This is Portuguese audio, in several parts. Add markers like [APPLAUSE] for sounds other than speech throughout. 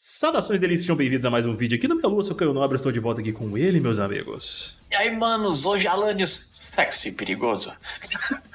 Saudações delícias, sejam bem-vindos a mais um vídeo aqui no meu Lua, sou Caio Nobre, estou de volta aqui com ele, meus amigos. E aí, manos, hoje Alanios sexy perigoso.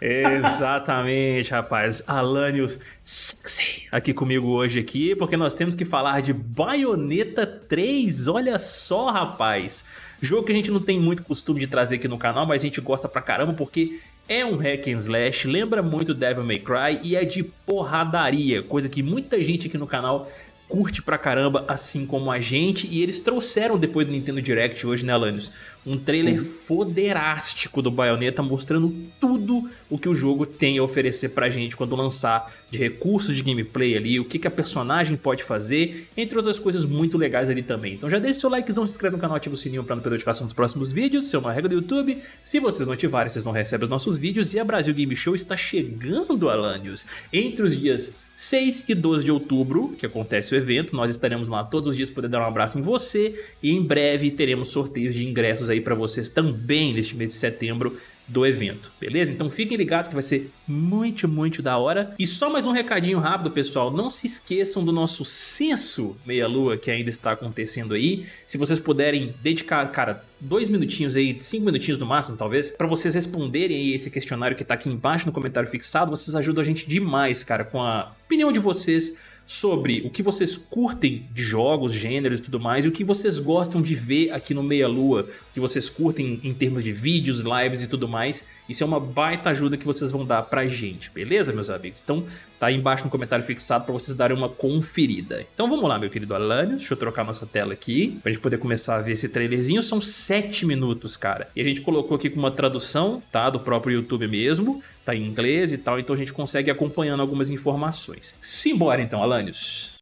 Exatamente, rapaz, Alanios sexy aqui comigo hoje aqui, porque nós temos que falar de Bayonetta 3, olha só, rapaz. Jogo que a gente não tem muito costume de trazer aqui no canal, mas a gente gosta pra caramba porque é um hack and slash, lembra muito Devil May Cry e é de porradaria, coisa que muita gente aqui no canal curte pra caramba, assim como a gente, e eles trouxeram depois do Nintendo Direct hoje, né, Alanios? Um trailer uhum. foderástico do Bayonetta mostrando tudo o que o jogo tem a oferecer pra gente quando lançar, de recursos de gameplay ali, o que, que a personagem pode fazer, entre outras coisas muito legais ali também. Então já deixa seu likezão, se inscreve no canal, ativa o sininho pra não perder notificação dos próximos vídeos, isso é uma regra do YouTube. Se vocês não ativarem, vocês não recebem os nossos vídeos, e a Brasil Game Show está chegando, Alanios, entre os dias 6 e 12 de outubro, que acontece o evento, nós estaremos lá todos os dias poder dar um abraço em você e em breve teremos sorteios de ingressos aí para vocês também neste mês de setembro do evento, beleza? Então fiquem ligados que vai ser muito, muito da hora. E só mais um recadinho rápido, pessoal. Não se esqueçam do nosso censo meia-lua que ainda está acontecendo aí. Se vocês puderem dedicar, cara, dois minutinhos aí, cinco minutinhos no máximo, talvez, para vocês responderem aí esse questionário que tá aqui embaixo no comentário fixado, vocês ajudam a gente demais, cara, com a opinião de vocês sobre o que vocês curtem de jogos, gêneros e tudo mais, e o que vocês gostam de ver aqui no Meia Lua, o que vocês curtem em termos de vídeos, lives e tudo mais. Isso é uma baita ajuda que vocês vão dar pra gente, beleza, meus amigos? Então tá aí embaixo no comentário fixado pra vocês darem uma conferida. Então vamos lá, meu querido Alânio, deixa eu trocar nossa tela aqui, pra gente poder começar a ver esse trailerzinho. São 7 minutos, cara. E a gente colocou aqui com uma tradução, tá, do próprio YouTube mesmo, tá em inglês e tal, então a gente consegue ir acompanhando algumas informações. Simbora então, Alanios.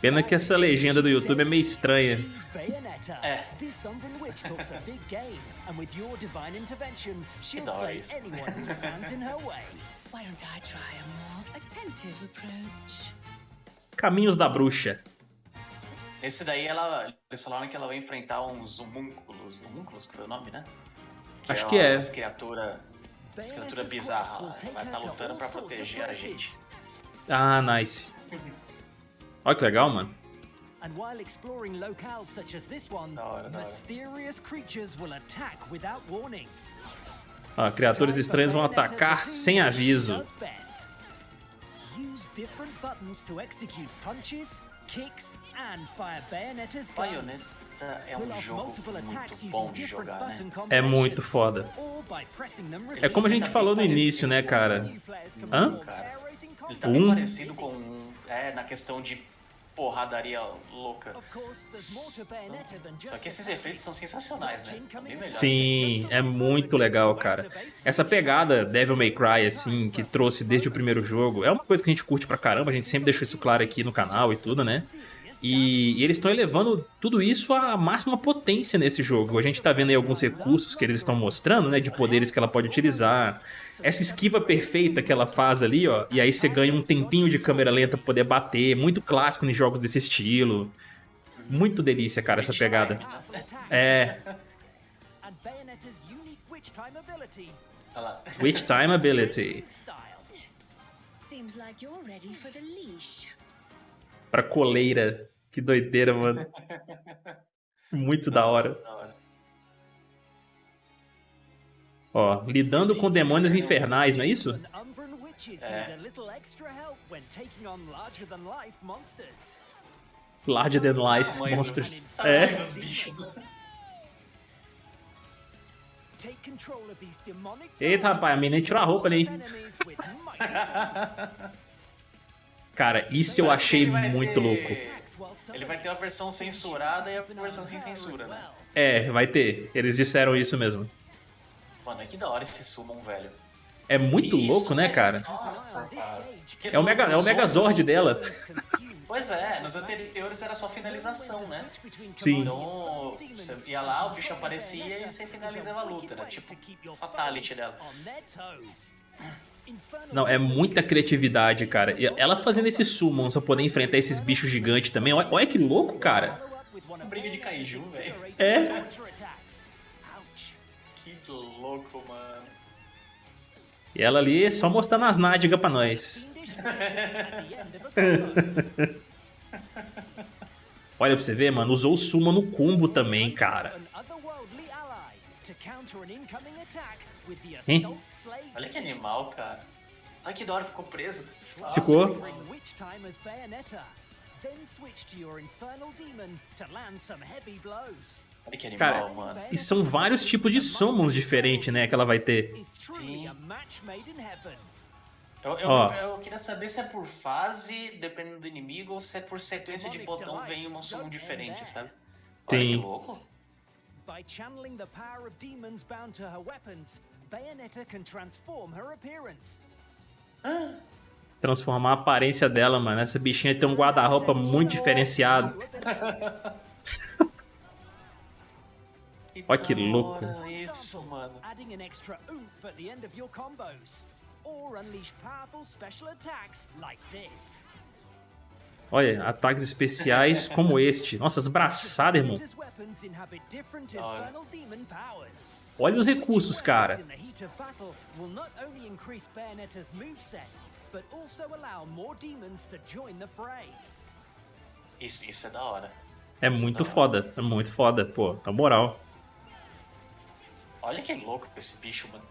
Pena que essa legenda do YouTube é meio estranha. É. Que da isso. Caminhos da Bruxa. Esse daí, ela, eles falaram que ela vai enfrentar uns homúnculos. Homúnculos, que foi o nome, né? Que Acho é que é. As criaturas as criatura bizarras lá. Vai estar tá lutando pra proteger a gente. Ah, nice. Olha que legal, mano. And while exploring locales such as this one, mysterious creatures will attack without warning. Ah, criaturas estranhas vão atacar sem aviso use different buttons to execute punches, kicks, and fire Bayonetta's guns. é um jogo muito bom de jogar, né? É muito foda. É como a gente falou no início, né, cara? Hã? Ele tá bem um? parecido com... É, na questão de porradaria louca. Só que esses efeitos são sensacionais, né? Sim, é muito legal, cara. Essa pegada Devil May Cry, assim, que trouxe desde o primeiro jogo, é uma coisa que a gente curte pra caramba, a gente sempre deixou isso claro aqui no canal e tudo, né? E, e, eles estão elevando tudo isso à máxima potência nesse jogo. A gente está vendo aí alguns recursos que eles estão mostrando, né, de poderes que ela pode utilizar. Essa esquiva perfeita que ela faz ali, ó, e aí você ganha um tempinho de câmera lenta para poder bater, muito clássico em jogos desse estilo. Muito delícia, cara, essa pegada. É. Witch Time Ability. Pra coleira. Que doideira, mano. [LAUGHS] Muito da hora. Ó, lidando com demônios infernais, não é isso? É. Larger than life monsters. É. Eita, rapaz, a menina tirou a roupa ali. [LAUGHS] Cara, isso eu achei muito louco. Ele vai ter a versão censurada e a versão sem censura, né? É, vai ter. Eles disseram isso mesmo. Mano, é que da hora esse summon, velho. É muito isso, louco, né, cara? Nossa, cara. É o, Mega, é o Megazord dela. Pois é, nos anteriores era só finalização, né? Sim. Então, você ia lá, o bicho aparecia e você finalizava a luta. Era tipo fatality dela. Não, é muita criatividade, cara. E ela fazendo esse summon só poder enfrentar esses bichos gigantes também. Olha, olha que louco, cara. Briga de kaiju, velho. É. Que louco, mano. E ela ali só mostrando as nádegas pra nós. [LAUGHS] Olha pra você ver, mano, usou o Suma no combo também, cara. Hein? Olha que animal, cara. Olha que da hora, ficou preso. Nossa, ficou. Olha que animal, Cara, mano. E são vários tipos de summons diferentes, né, que ela vai ter. Sim. Eu, eu, Ó. eu queria saber se é por fase, dependendo do inimigo, ou se é por sequência de botão vem um summon diferente, sabe? Olha Sim. que louco. By channeling the power of demons bound to her weapons, Bayonetta can transform her appearance. Transformar a aparência dela, mano. Essa bichinha tem um guarda-roupa muito diferenciado. [LAUGHS] Olha que da louco. Isso, mano. Adding an extra oomph at the end of your combos. Or unleash powerful special attacks like this. Olha, ataques especiais como este. Nossa, as braçadas, irmão. Olha os recursos, cara. Isso, isso é da hora. É muito foda. É muito foda, pô. Na moral. Olha que louco esse bicho, mano.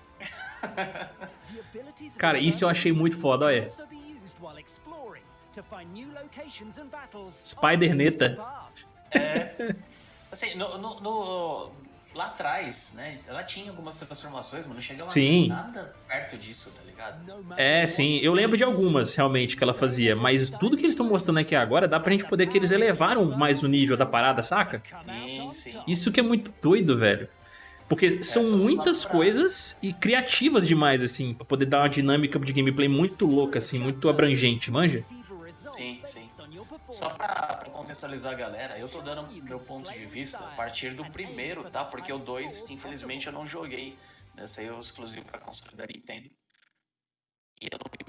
Cara, isso eu achei muito foda, olha. On the path. [LAUGHS] Assim, no, no- no- lá atrás, né? Ela tinha algumas transformações, mas não chegava Sim. nada perto disso, tá ligado? É, sim. Eu lembro de algumas, realmente, que ela fazia. Mas tudo que eles estão mostrando aqui agora dá pra gente poder que eles elevaram mais o nível da parada, saca? Sim, sim. Isso que é muito doido, velho. Porque são só- só muitas pra- coisas e criativas demais, assim, pra poder dar uma dinâmica de gameplay muito louca, assim, muito abrangente, manja? Sim, sim. Só pra, pra contextualizar a galera, eu tô dando meu ponto de vista a partir do primeiro, tá? Porque o 2, infelizmente, eu não joguei. Nessa aí é o exclusivo pra console da Nintendo. E eu não vi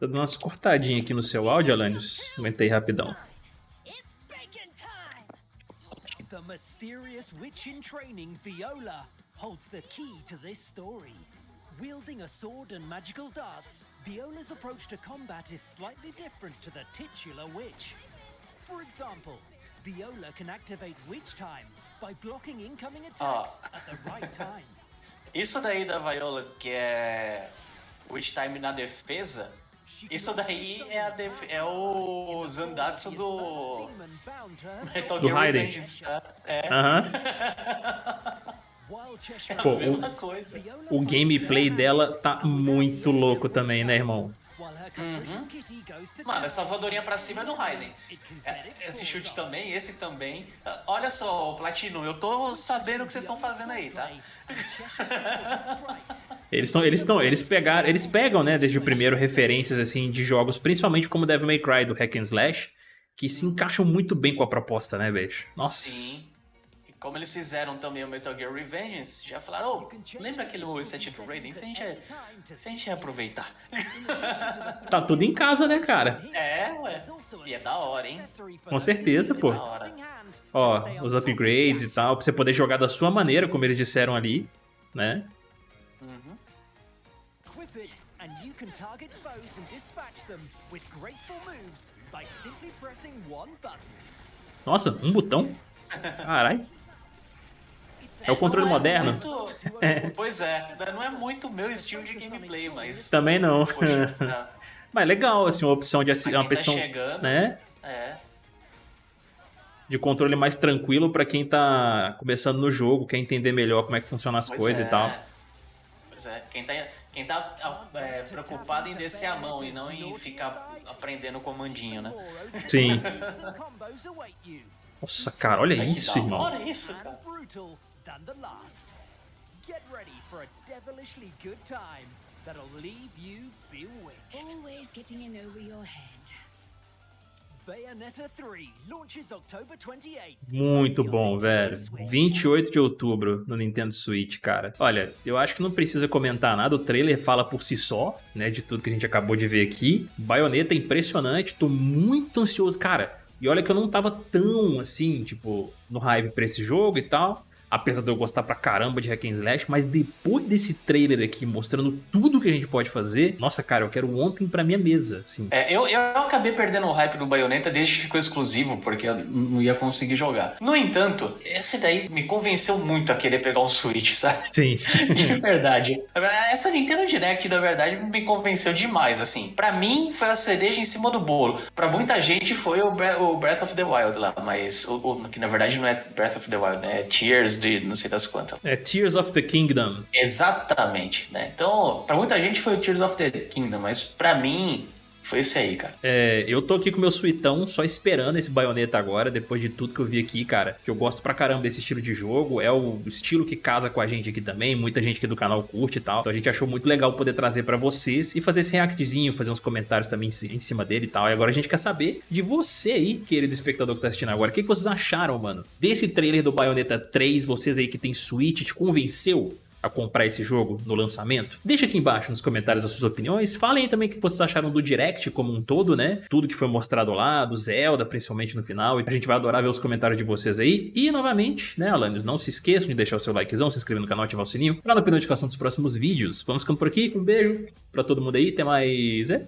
Tô dando umas cortadinhas aqui no seu áudio, Alanios. Aguentei rapidão. It's bacon time! The mysterious witch in training, Viola, holds the key to this story. Wielding a sword and magical darts, Viola's approach to combat is slightly different to the titular witch. For example, Viola can activate Witch Time by blocking incoming ah. attacks at the right time. [LAUGHS] Isso daí da Viola, que é Witch Time na defesa, isso daí é, a def... é o Zandatsu do Demon bound to her Metal Do Gear Raiden. É Aham. While [LAUGHS] Cheshire Pô, a o- O gameplay dela tá muito louco também, né, irmão? To Mano, essa voadorinha pra cima é do Raiden. É, esse chute também, esse também. Olha só, Platino, eu tô sabendo o que vocês estão fazendo aí, tá? [LAUGHS] Eles estão, eles estão, eles pegaram, eles pegam, né, desde o primeiro referências assim de jogos, principalmente como Devil May Cry do Hack and Slash, que se encaixam muito bem com a proposta, né, bicho? Nossa. Sim. Como eles fizeram também o Metal Gear Revengeance, já falaram, ô, lembra aquele set Raiden? Se a gente, é- se a gente aproveitar. [LAUGHS] Tá tudo em casa, né, cara? É, ué. E é da hora, hein? Com certeza, pô. Da hora. Ó, os upgrades e tal, pra você poder jogar da sua maneira, como eles disseram ali, né? Uhum. Equip it, and you can target foes and dispatch them with graceful moves by simply pressing one button. Nossa, um botão? [LAUGHS] Carai. É o controle é moderno? muito- [LAUGHS] Pois é, não é muito o meu estilo de gameplay, mas. Também não. Poxa, tá. [LAUGHS] Mas legal, assim, uma opção de uma tá opção, chegando. né? É. De controle mais tranquilo pra quem tá começando no jogo, quer entender melhor como é que funcionam as Pois coisas é. e tal. Pois é, quem tá, quem tá ah, é, preocupado em descer a mão e não em ficar aprendendo o comandinho, né? Sim. [LAUGHS] Nossa, cara, olha isso, irmão. hora isso, cara. Than the last. Get ready for a devilishly good time that'll leave you bewitched. Always getting in over your head. Bayonetta 3 launches October 28. Muito bom, velho. 28 de outubro no Nintendo Switch, cara. Olha, eu acho que não precisa comentar nada, o trailer fala por si só, né, de tudo que a gente acabou de ver aqui. Baioneta é impressionante, tô muito ansioso, cara. E olha que eu não tava tão assim, tipo, no hype pra esse jogo e tal. Apesar de eu gostar pra caramba de Hack and Slash, mas depois desse trailer aqui mostrando tudo que a gente pode fazer, nossa, cara, eu quero ontem pra minha mesa, assim. É, eu, eu acabei perdendo o hype do Bayonetta desde que ficou exclusivo, porque eu não ia conseguir jogar. No entanto, essa daí me convenceu muito a querer pegar um Switch, sabe? Sim. [LAUGHS] De verdade. Essa Nintendo Direct, na verdade, me convenceu demais, assim. Pra mim, foi a cereja em cima do bolo. Pra muita gente, foi o, Bre- o Breath of the Wild lá, mas o, o- que na verdade não é Breath of the Wild, né? É Tears de não sei das quantas. É Tears of the Kingdom. Exatamente, né? Então, pra muita gente foi o Tears of the Kingdom, mas pra mim, foi esse aí, cara. É, eu tô aqui com meu suitão, só esperando esse baioneta agora, depois de tudo que eu vi aqui, cara. Que eu gosto pra caramba desse estilo de jogo. É o estilo que casa com a gente aqui também. Muita gente aqui do canal curte e tal. Então a gente achou muito legal poder trazer pra vocês e fazer esse reactzinho, fazer uns comentários também em ci- em cima dele e tal. E agora a gente quer saber de você aí, querido espectador que tá assistindo agora. O que, que vocês acharam, mano? Desse trailer do Bayonetta 3, vocês aí que tem Switch, te convenceu? A comprar esse jogo no lançamento? Deixa aqui embaixo nos comentários as suas opiniões. Falem também o que vocês acharam do Direct como um todo, né? Tudo que foi mostrado lá, do Zelda, principalmente no final. A gente vai adorar ver os comentários de vocês aí. E novamente, né, Alanis, não se esqueçam de deixar o seu likezão, se inscrever no canal, ativar o sininho pra não perder notificação dos próximos vídeos. Vamos ficando por aqui. Um beijo pra todo mundo aí. Até mais. É?